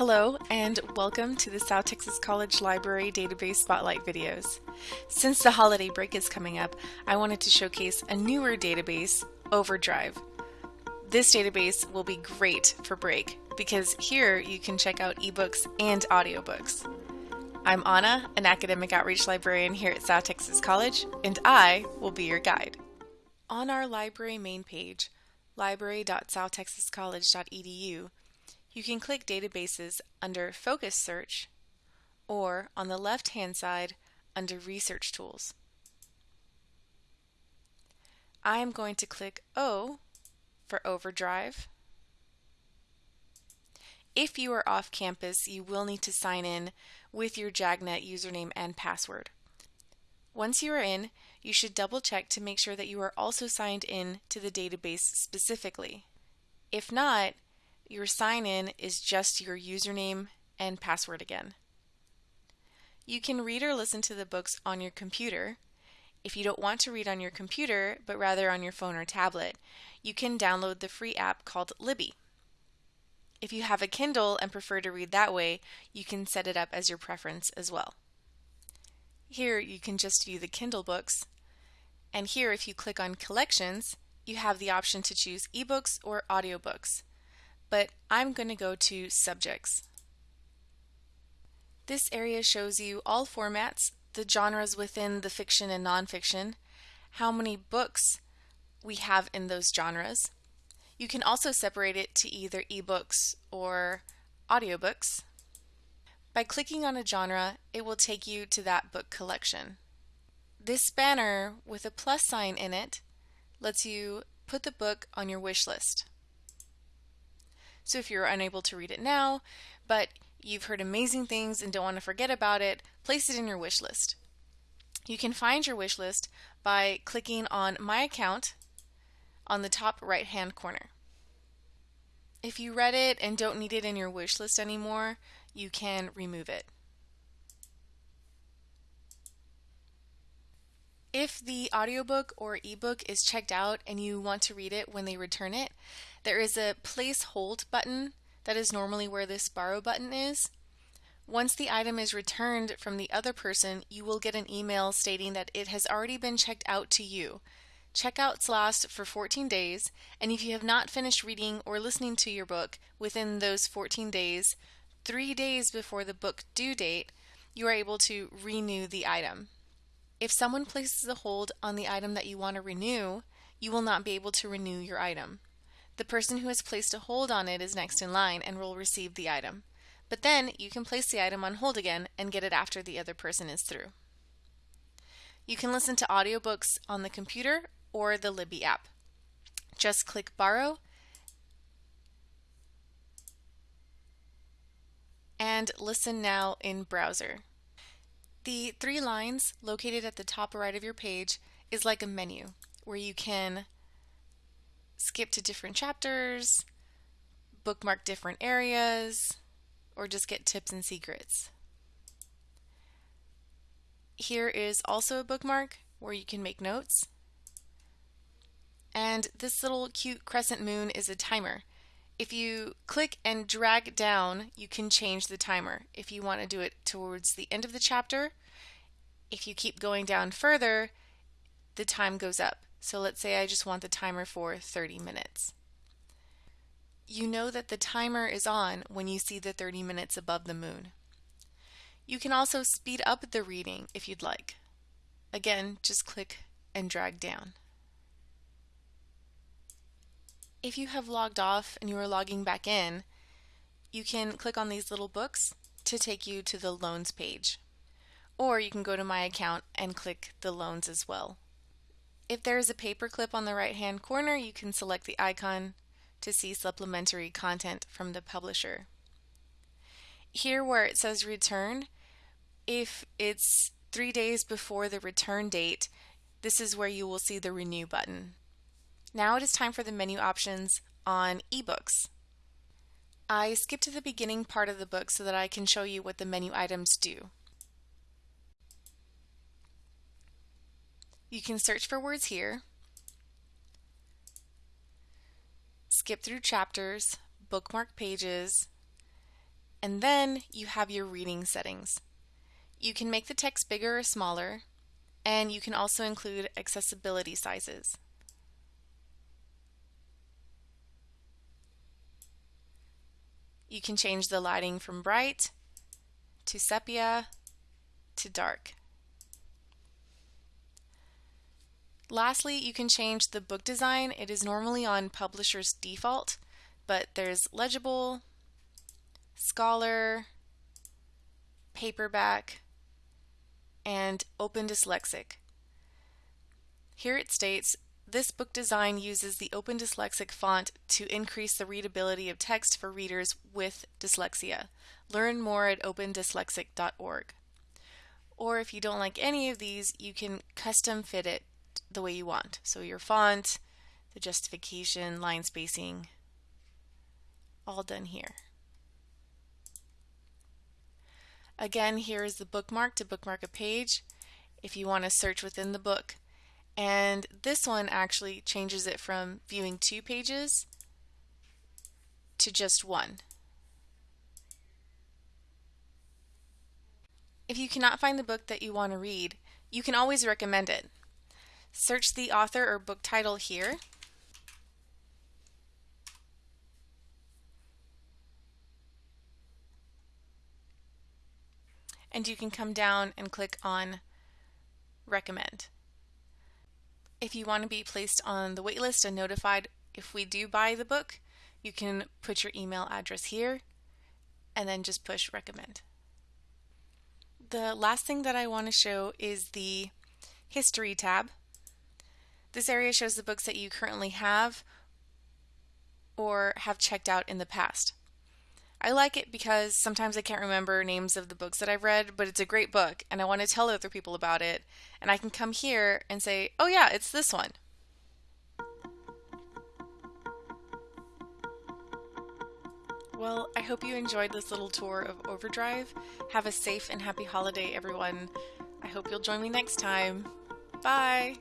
Hello and welcome to the South Texas College Library Database Spotlight videos. Since the holiday break is coming up, I wanted to showcase a newer database, Overdrive. This database will be great for break because here you can check out ebooks and audiobooks. I'm Anna, an academic outreach librarian here at South Texas College, and I will be your guide. On our library main page, library.southtexascollege.edu, you can click Databases under Focus Search or on the left-hand side under Research Tools. I am going to click O for Overdrive. If you are off campus, you will need to sign in with your JAGNet username and password. Once you are in, you should double check to make sure that you are also signed in to the database specifically. If not, your sign in is just your username and password again. You can read or listen to the books on your computer. If you don't want to read on your computer, but rather on your phone or tablet, you can download the free app called Libby. If you have a Kindle and prefer to read that way, you can set it up as your preference as well. Here you can just view the Kindle books, and here if you click on Collections, you have the option to choose ebooks or audiobooks but I'm going to go to Subjects. This area shows you all formats, the genres within the fiction and nonfiction, how many books we have in those genres. You can also separate it to either ebooks or audiobooks. By clicking on a genre, it will take you to that book collection. This banner with a plus sign in it lets you put the book on your wish list. So if you're unable to read it now, but you've heard amazing things and don't want to forget about it, place it in your wish list. You can find your wish list by clicking on My Account on the top right hand corner. If you read it and don't need it in your wish list anymore, you can remove it. If the audiobook or ebook is checked out and you want to read it when they return it, there is a place hold button that is normally where this borrow button is. Once the item is returned from the other person, you will get an email stating that it has already been checked out to you. Checkouts last for 14 days, and if you have not finished reading or listening to your book within those 14 days, three days before the book due date, you are able to renew the item. If someone places a hold on the item that you want to renew, you will not be able to renew your item. The person who has placed a hold on it is next in line and will receive the item. But then you can place the item on hold again and get it after the other person is through. You can listen to audiobooks on the computer or the Libby app. Just click Borrow and listen now in browser. The three lines located at the top right of your page is like a menu where you can skip to different chapters, bookmark different areas, or just get tips and secrets. Here is also a bookmark where you can make notes. And this little cute crescent moon is a timer. If you click and drag down, you can change the timer. If you want to do it towards the end of the chapter, if you keep going down further, the time goes up. So let's say I just want the timer for 30 minutes. You know that the timer is on when you see the 30 minutes above the moon. You can also speed up the reading if you'd like. Again, just click and drag down. If you have logged off and you are logging back in, you can click on these little books to take you to the loans page. Or you can go to my account and click the loans as well. If there is a paperclip on the right hand corner, you can select the icon to see supplementary content from the publisher. Here where it says return, if it's three days before the return date, this is where you will see the renew button. Now it is time for the menu options on ebooks. I skipped to the beginning part of the book so that I can show you what the menu items do. You can search for words here, skip through chapters, bookmark pages, And then you have your reading settings. You can make the text bigger or smaller, and you can also include accessibility sizes. You can change the lighting from bright to sepia to dark. Lastly, you can change the book design. It is normally on publisher's default, but there's legible, scholar, paperback, and Open Dyslexic. Here it states, this book design uses the Open Dyslexic font to increase the readability of text for readers with dyslexia. Learn more at opendyslexic.org. Or if you don't like any of these, you can custom fit it the way you want. So your font, the justification, line spacing, all done here. Again, here is the bookmark to bookmark a page if you want to search within the book. And this one actually changes it from viewing two pages to just one. If you cannot find the book that you want to read, you can always recommend it. Search the author or book title here. And you can come down and click on recommend. If you want to be placed on the waitlist and notified if we do buy the book, you can put your email address here and then just push recommend. The last thing that I want to show is the history tab. This area shows the books that you currently have or have checked out in the past. I like it because sometimes I can't remember names of the books that I've read, but it's a great book and I want to tell other people about it. And I can come here and say, oh, yeah, it's this one. Well, I hope you enjoyed this little tour of Overdrive. Have a safe and happy holiday, everyone. I hope you'll join me next time. Bye!